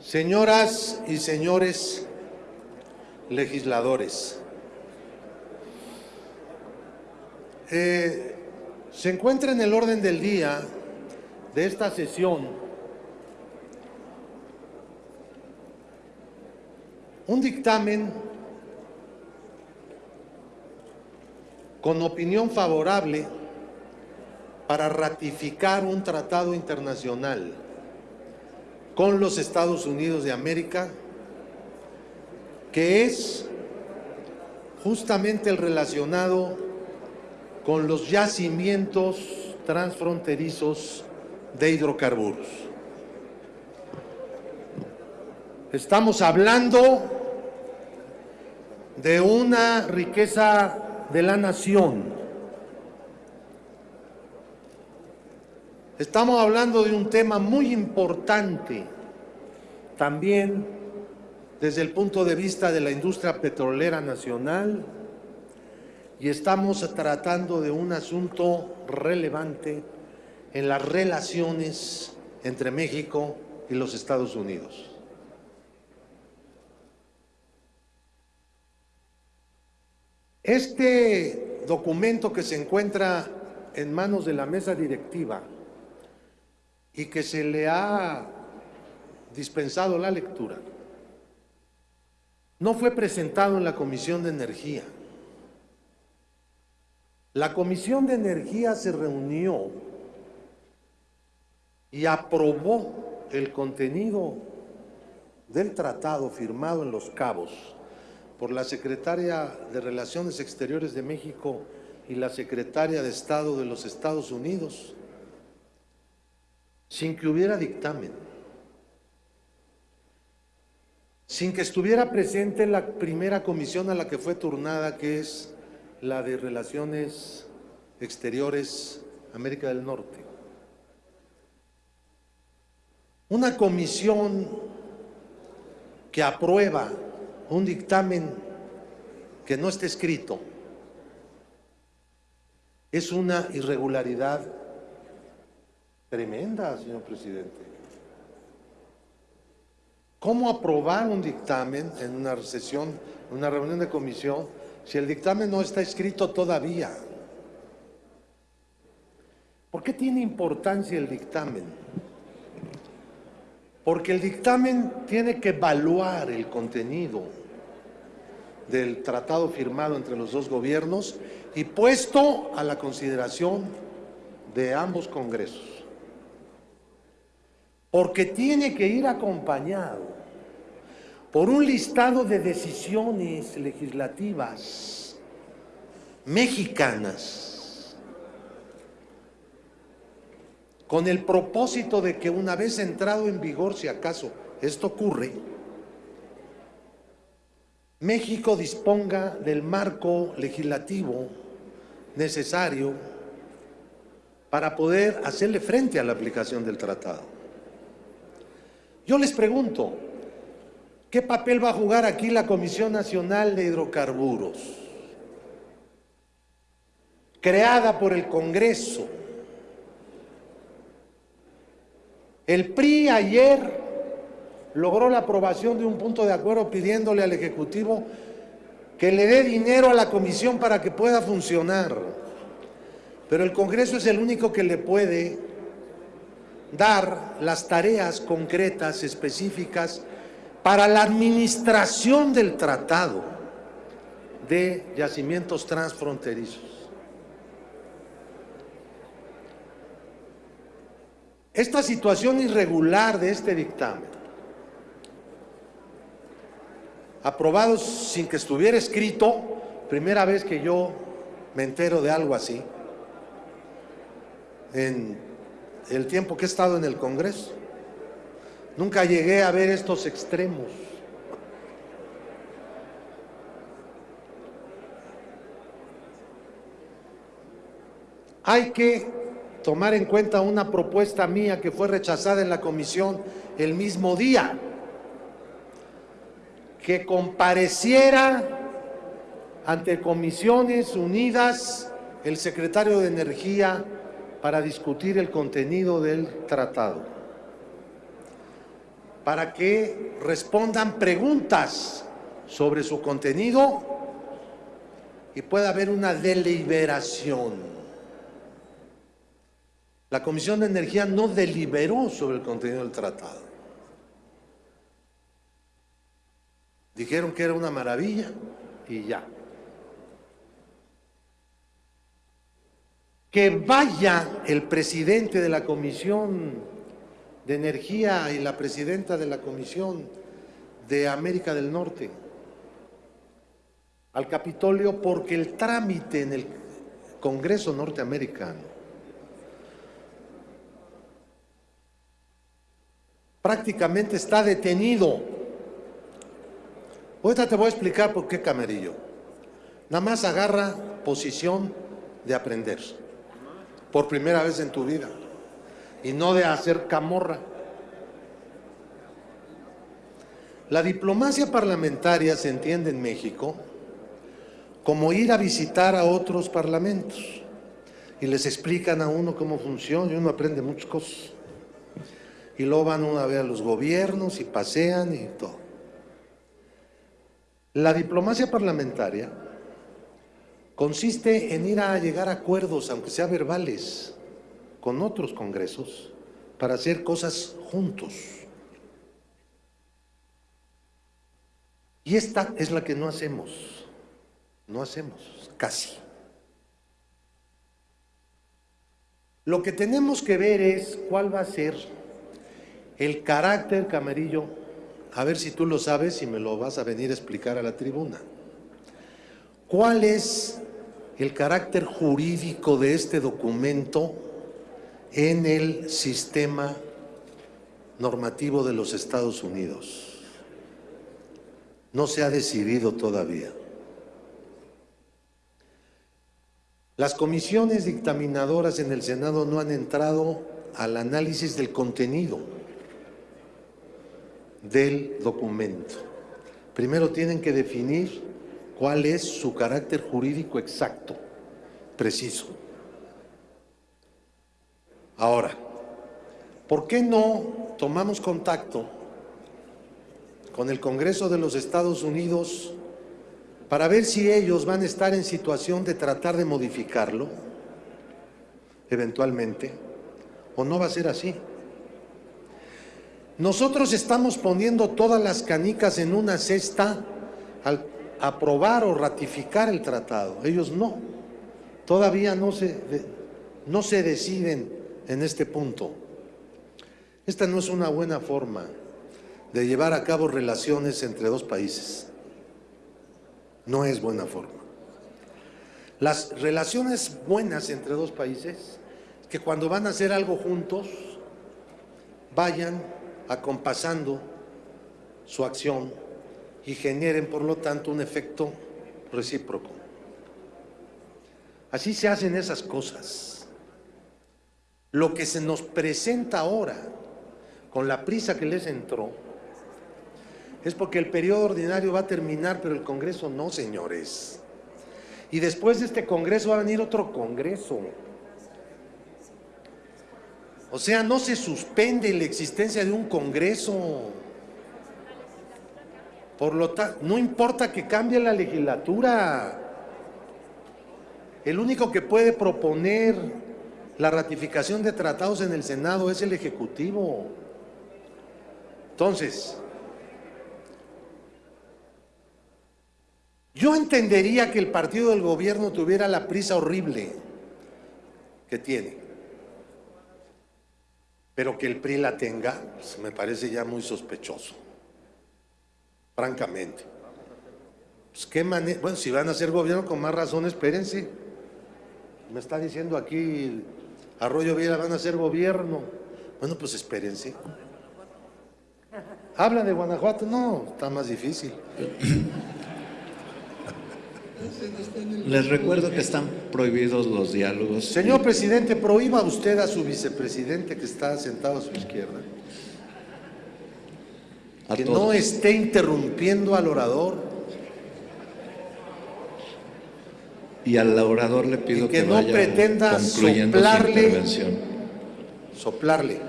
Señoras y señores legisladores, eh, se encuentra en el orden del día de esta sesión un dictamen con opinión favorable para ratificar un tratado internacional con los Estados Unidos de América, que es justamente el relacionado con los yacimientos transfronterizos de hidrocarburos. Estamos hablando de una riqueza de la nación. Estamos hablando de un tema muy importante también desde el punto de vista de la industria petrolera nacional y estamos tratando de un asunto relevante en las relaciones entre México y los Estados Unidos. Este documento que se encuentra en manos de la mesa directiva y que se le ha dispensado la lectura, no fue presentado en la Comisión de Energía. La Comisión de Energía se reunió y aprobó el contenido del tratado firmado en Los Cabos por la Secretaria de Relaciones Exteriores de México y la Secretaria de Estado de los Estados Unidos, sin que hubiera dictamen, sin que estuviera presente la primera comisión a la que fue turnada, que es la de Relaciones Exteriores América del Norte. Una comisión que aprueba un dictamen que no esté escrito es una irregularidad tremenda, señor presidente. ¿Cómo aprobar un dictamen en una sesión, en una reunión de comisión, si el dictamen no está escrito todavía? ¿Por qué tiene importancia el dictamen? Porque el dictamen tiene que evaluar el contenido del tratado firmado entre los dos gobiernos y puesto a la consideración de ambos congresos. Porque tiene que ir acompañado por un listado de decisiones legislativas mexicanas con el propósito de que una vez entrado en vigor, si acaso esto ocurre, México disponga del marco legislativo necesario para poder hacerle frente a la aplicación del tratado. Yo les pregunto, ¿qué papel va a jugar aquí la Comisión Nacional de Hidrocarburos? Creada por el Congreso, El PRI ayer logró la aprobación de un punto de acuerdo pidiéndole al Ejecutivo que le dé dinero a la comisión para que pueda funcionar. Pero el Congreso es el único que le puede dar las tareas concretas, específicas, para la administración del tratado de yacimientos transfronterizos. Esta situación irregular de este dictamen, aprobado sin que estuviera escrito, primera vez que yo me entero de algo así, en el tiempo que he estado en el Congreso. Nunca llegué a ver estos extremos. Hay que tomar en cuenta una propuesta mía que fue rechazada en la comisión el mismo día, que compareciera ante comisiones unidas el secretario de Energía para discutir el contenido del tratado. para que respondan preguntas sobre su contenido y pueda haber una deliberación. La Comisión de Energía no deliberó sobre el contenido del tratado. Dijeron que era una maravilla y ya. Que vaya el presidente de la Comisión de Energía y la presidenta de la Comisión de América del Norte al Capitolio porque el trámite en el Congreso norteamericano prácticamente está detenido. Ahorita te voy a explicar por qué Camerillo. Nada más agarra posición de aprender por primera vez en tu vida y no de hacer camorra. La diplomacia parlamentaria se entiende en México como ir a visitar a otros parlamentos y les explican a uno cómo funciona y uno aprende muchas cosas. Y luego van uno a ver a los gobiernos y pasean y todo. La diplomacia parlamentaria consiste en ir a llegar a acuerdos, aunque sea verbales, con otros congresos para hacer cosas juntos. Y esta es la que no hacemos. No hacemos, casi. Lo que tenemos que ver es cuál va a ser el carácter, Camarillo, a ver si tú lo sabes y me lo vas a venir a explicar a la tribuna. ¿Cuál es el carácter jurídico de este documento en el sistema normativo de los Estados Unidos? No se ha decidido todavía. Las comisiones dictaminadoras en el Senado no han entrado al análisis del contenido del documento. Primero tienen que definir cuál es su carácter jurídico exacto, preciso. Ahora, ¿por qué no tomamos contacto con el Congreso de los Estados Unidos para ver si ellos van a estar en situación de tratar de modificarlo, eventualmente, o no va a ser así. Nosotros estamos poniendo todas las canicas en una cesta al aprobar o ratificar el tratado. Ellos no. Todavía no se, no se deciden en este punto. Esta no es una buena forma de llevar a cabo relaciones entre dos países. No es buena forma. Las relaciones buenas entre dos países, que cuando van a hacer algo juntos, vayan acompasando su acción y generen, por lo tanto, un efecto recíproco. Así se hacen esas cosas. Lo que se nos presenta ahora, con la prisa que les entró, es porque el periodo ordinario va a terminar, pero el Congreso no, señores. Y después de este Congreso va a venir otro Congreso. O sea, no se suspende la existencia de un Congreso. Por lo tanto, no importa que cambie la legislatura. El único que puede proponer la ratificación de tratados en el Senado es el Ejecutivo. Entonces, Yo entendería que el partido del gobierno tuviera la prisa horrible que tiene. Pero que el PRI la tenga, pues, me parece ya muy sospechoso. Francamente. Pues, ¿qué bueno, si van a hacer gobierno con más razón, espérense. Me está diciendo aquí Arroyo Viera van a hacer gobierno. Bueno, pues espérense. ¿Habla de Guanajuato? No, está más difícil. Les recuerdo que están prohibidos los diálogos. Señor presidente, prohíba usted a su vicepresidente que está sentado a su izquierda que no esté interrumpiendo al orador. Y al orador le pido que, que no pretenda soplarle, soplarle,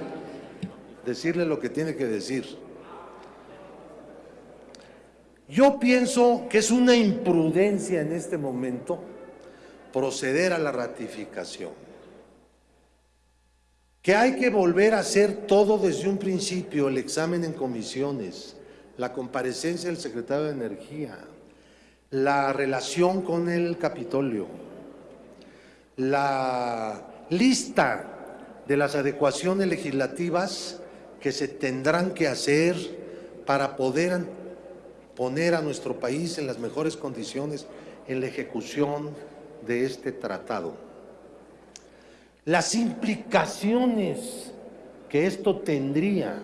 decirle lo que tiene que decir. Yo pienso que es una imprudencia en este momento proceder a la ratificación. Que hay que volver a hacer todo desde un principio, el examen en comisiones, la comparecencia del secretario de Energía, la relación con el Capitolio, la lista de las adecuaciones legislativas que se tendrán que hacer para poder poner a nuestro país en las mejores condiciones en la ejecución de este tratado. Las implicaciones que esto tendría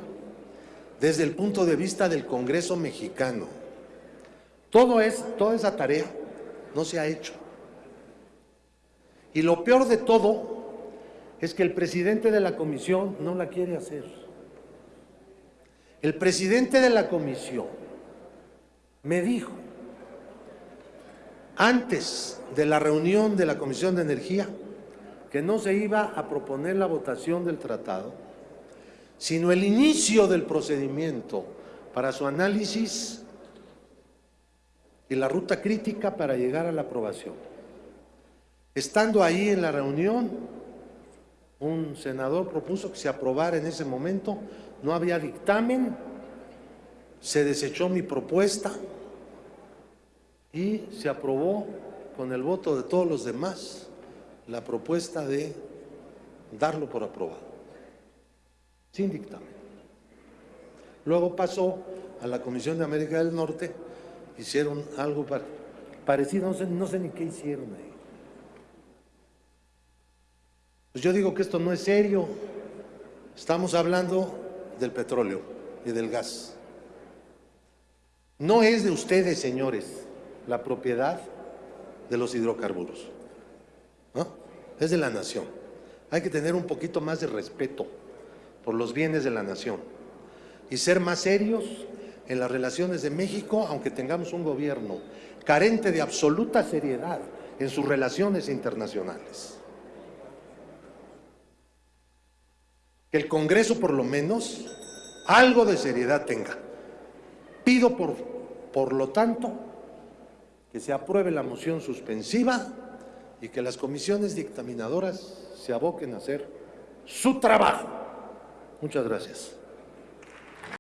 desde el punto de vista del Congreso mexicano. Todo es, toda esa tarea no se ha hecho. Y lo peor de todo es que el presidente de la comisión no la quiere hacer. El presidente de la comisión me dijo, antes de la reunión de la Comisión de Energía, que no se iba a proponer la votación del tratado, sino el inicio del procedimiento para su análisis y la ruta crítica para llegar a la aprobación. Estando ahí en la reunión, un senador propuso que se aprobara en ese momento, no había dictamen, se desechó mi propuesta y se aprobó con el voto de todos los demás la propuesta de darlo por aprobado, sin dictamen. Luego pasó a la Comisión de América del Norte, hicieron algo parecido, no sé, ni qué hicieron ahí. Pues yo digo que esto no es serio. Estamos hablando del petróleo y del gas. No es de ustedes, señores, la propiedad de los hidrocarburos. Es de la nación. Hay que tener un poquito más de respeto por los bienes de la nación y ser más serios en las relaciones de México, aunque tengamos un gobierno carente de absoluta seriedad en sus relaciones internacionales. que el Congreso por lo menos algo de seriedad tenga. Pido por, por lo tanto que se apruebe la moción suspensiva y que las comisiones dictaminadoras se aboquen a hacer su trabajo. Muchas gracias.